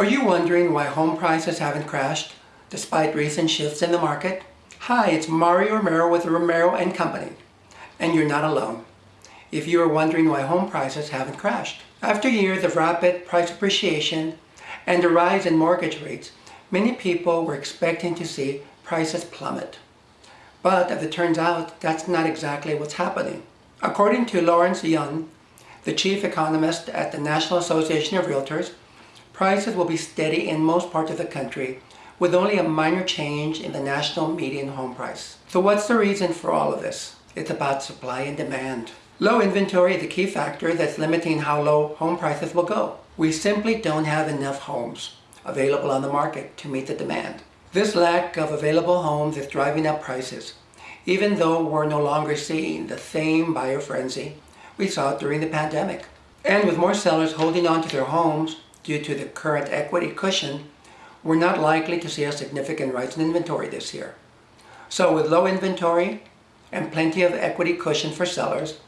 Are you wondering why home prices haven't crashed despite recent shifts in the market? Hi, it's Mario Romero with Romero & Company, and you're not alone. If you are wondering why home prices haven't crashed. After years of rapid price appreciation and a rise in mortgage rates, many people were expecting to see prices plummet. But as it turns out, that's not exactly what's happening. According to Lawrence Yun, the chief economist at the National Association of Realtors, prices will be steady in most parts of the country with only a minor change in the national median home price. So what's the reason for all of this? It's about supply and demand. Low inventory is the key factor that's limiting how low home prices will go. We simply don't have enough homes available on the market to meet the demand. This lack of available homes is driving up prices, even though we're no longer seeing the same buyer frenzy we saw during the pandemic. And with more sellers holding on to their homes due to the current equity cushion, we're not likely to see a significant rise in inventory this year. So with low inventory and plenty of equity cushion for sellers,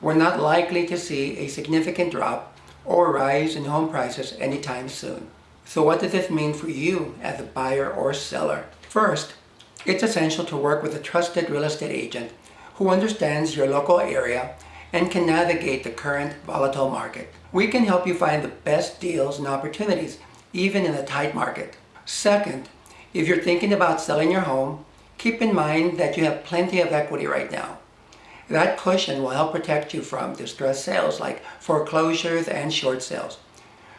we're not likely to see a significant drop or rise in home prices anytime soon. So what does this mean for you as a buyer or seller? First, it's essential to work with a trusted real estate agent who understands your local area and can navigate the current volatile market. We can help you find the best deals and opportunities, even in a tight market. Second, if you're thinking about selling your home, keep in mind that you have plenty of equity right now. That cushion will help protect you from distressed sales like foreclosures and short sales.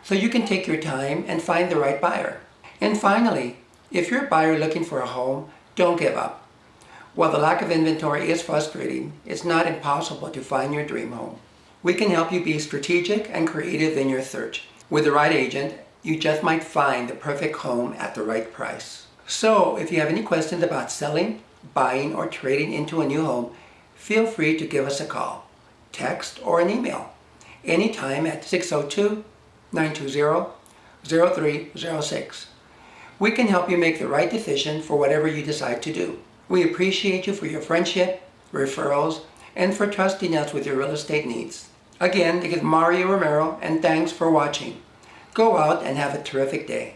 So you can take your time and find the right buyer. And finally, if you're a buyer looking for a home, don't give up. While the lack of inventory is frustrating, it's not impossible to find your dream home. We can help you be strategic and creative in your search. With the right agent, you just might find the perfect home at the right price. So if you have any questions about selling, buying, or trading into a new home, feel free to give us a call, text, or an email anytime at 602-920-0306. We can help you make the right decision for whatever you decide to do. We appreciate you for your friendship, referrals, and for trusting us with your real estate needs. Again, this is Mario Romero, and thanks for watching. Go out and have a terrific day.